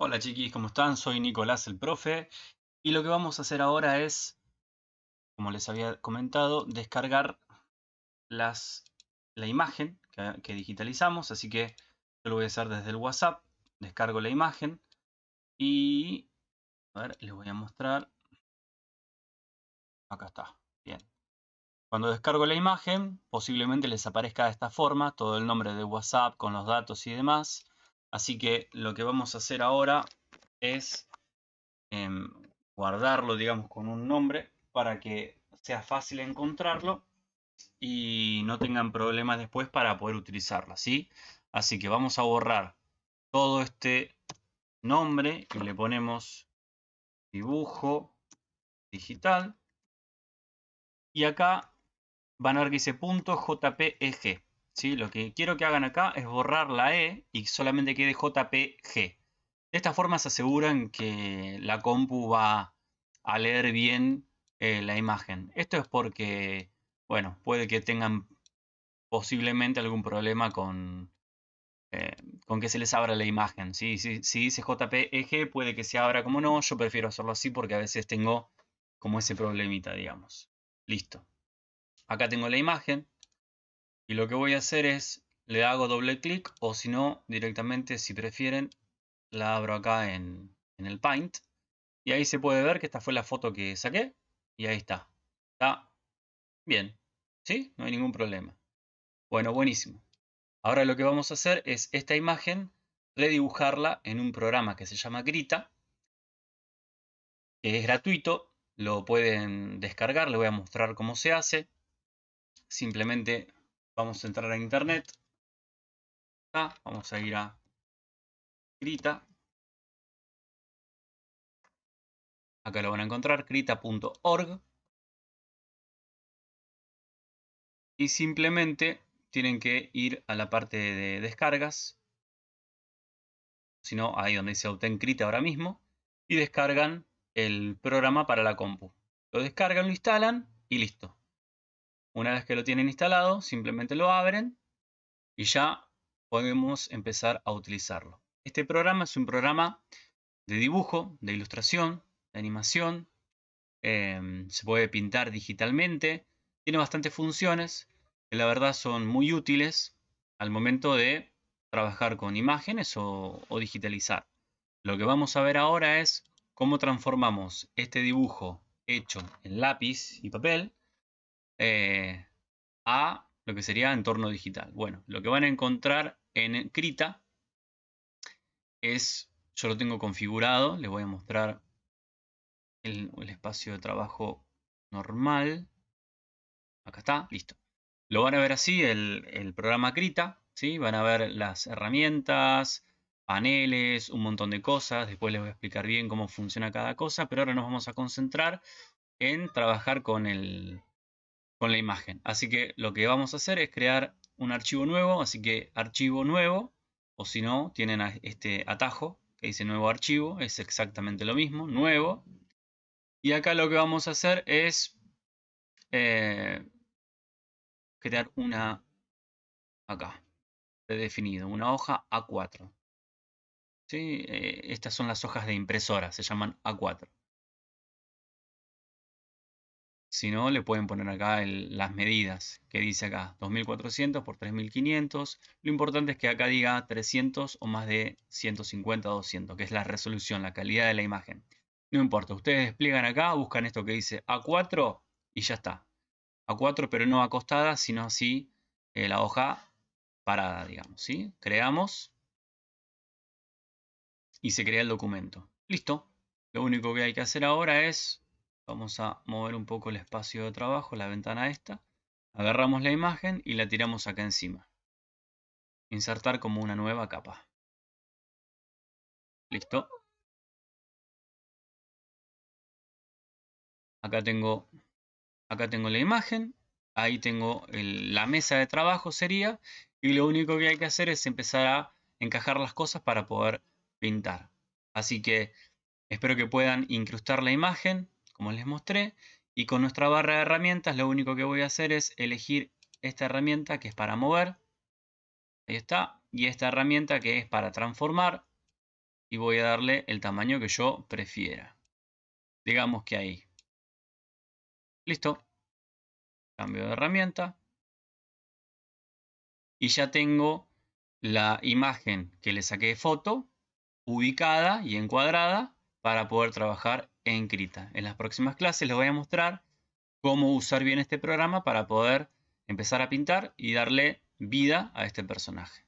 Hola chiquis, ¿cómo están? Soy Nicolás el profe y lo que vamos a hacer ahora es, como les había comentado, descargar las, la imagen que, que digitalizamos, así que yo lo voy a hacer desde el WhatsApp, descargo la imagen y, a ver, les voy a mostrar, acá está, bien. Cuando descargo la imagen, posiblemente les aparezca de esta forma, todo el nombre de WhatsApp con los datos y demás. Así que lo que vamos a hacer ahora es em, guardarlo, digamos, con un nombre para que sea fácil encontrarlo y no tengan problemas después para poder utilizarlo, ¿sí? Así que vamos a borrar todo este nombre y le ponemos dibujo digital y acá van a ver que dice punto .jpeg lo que quiero que hagan acá es borrar la E y solamente quede JPG. De esta forma se aseguran que la compu va a leer bien eh, la imagen. Esto es porque, bueno, puede que tengan posiblemente algún problema con, eh, con que se les abra la imagen. Si, si dice JPG puede que se abra como no, yo prefiero hacerlo así porque a veces tengo como ese problemita, digamos. Listo. Acá tengo la imagen. Y lo que voy a hacer es, le hago doble clic o si no, directamente, si prefieren, la abro acá en, el Paint. Y ahí se puede ver que esta fue la foto que saqué. Y ahí está. Está bien. ¿Sí? No hay ningún problema. Bueno, buenísimo. Ahora lo que vamos a hacer es esta imagen redibujarla en un programa que se llama Grita. Que es gratuito. Lo pueden descargar. Les voy a mostrar cómo se hace. Simplemente Vamos a entrar a internet. vamos a ir a Krita. Acá lo van a encontrar, krita.org. Y simplemente tienen que ir a la parte de descargas. Si no, ahí donde dice obtén Krita ahora mismo. Y descargan el programa para la compu. Lo descargan, lo instalan y listo. Una vez que lo tienen instalado, simplemente lo abren y ya podemos empezar a utilizarlo. Este programa es un programa de dibujo, de ilustración, de animación. Em, se puede pintar digitalmente. Tiene bastantes funciones que la verdad son muy útiles al momento de trabajar con imágenes o, digitalizar. Lo que vamos a ver ahora es cómo transformamos este dibujo hecho en lápiz y papel eh, a lo que sería entorno digital. Bueno, lo que van a encontrar en Krita es, yo lo tengo configurado, les voy a mostrar el, espacio de trabajo normal. Acá está, listo. Lo van a ver así, el, programa Krita, ¿sí? van a ver las herramientas, paneles, un montón de cosas. Después les voy a explicar bien cómo funciona cada cosa, pero ahora nos vamos a concentrar en trabajar con el, con la imagen. Así que lo que vamos a hacer es crear un archivo nuevo, así que archivo nuevo, o si no, tienen este atajo que dice nuevo archivo, es exactamente lo mismo, nuevo. Y acá lo que vamos a hacer es eh, crear una, acá, definido, una hoja A4. ¿Sí? Eh, estas son las hojas de impresora, se llaman A4. Si no, le pueden poner acá las medidas que dice acá, 2400 por 3500. Lo importante es que acá diga 300 o más de 150 200, que es la resolución, la calidad de la imagen. No importa, ustedes despliegan acá, buscan esto que dice A4 y ya está. A4 pero no acostada, sino así eh, la hoja parada, digamos. ¿sí? Creamos y se crea el documento. Listo. Lo único que hay que hacer ahora es Vamos a mover un poco el espacio de trabajo, la ventana esta. Agarramos la imagen y la tiramos acá encima. Insertar como una nueva capa. Listo. Acá tengo, acá tengo la imagen. Ahí tengo la mesa de trabajo sería. Y lo único que hay que hacer es empezar a encajar las cosas para poder pintar. Así que espero que puedan incrustar la imagen como les mostré. Y con nuestra barra de herramientas lo único que voy a hacer es elegir esta herramienta que es para mover. Ahí está. Y esta herramienta que es para transformar. y voy a darle el tamaño que yo prefiera. Digamos que ahí. Listo. Cambio de herramienta. Y ya tengo la imagen que le saqué de foto ubicada y encuadrada para poder trabajar en. En las próximas clases les voy a mostrar cómo usar bien este programa para poder empezar a pintar y darle vida a este personaje.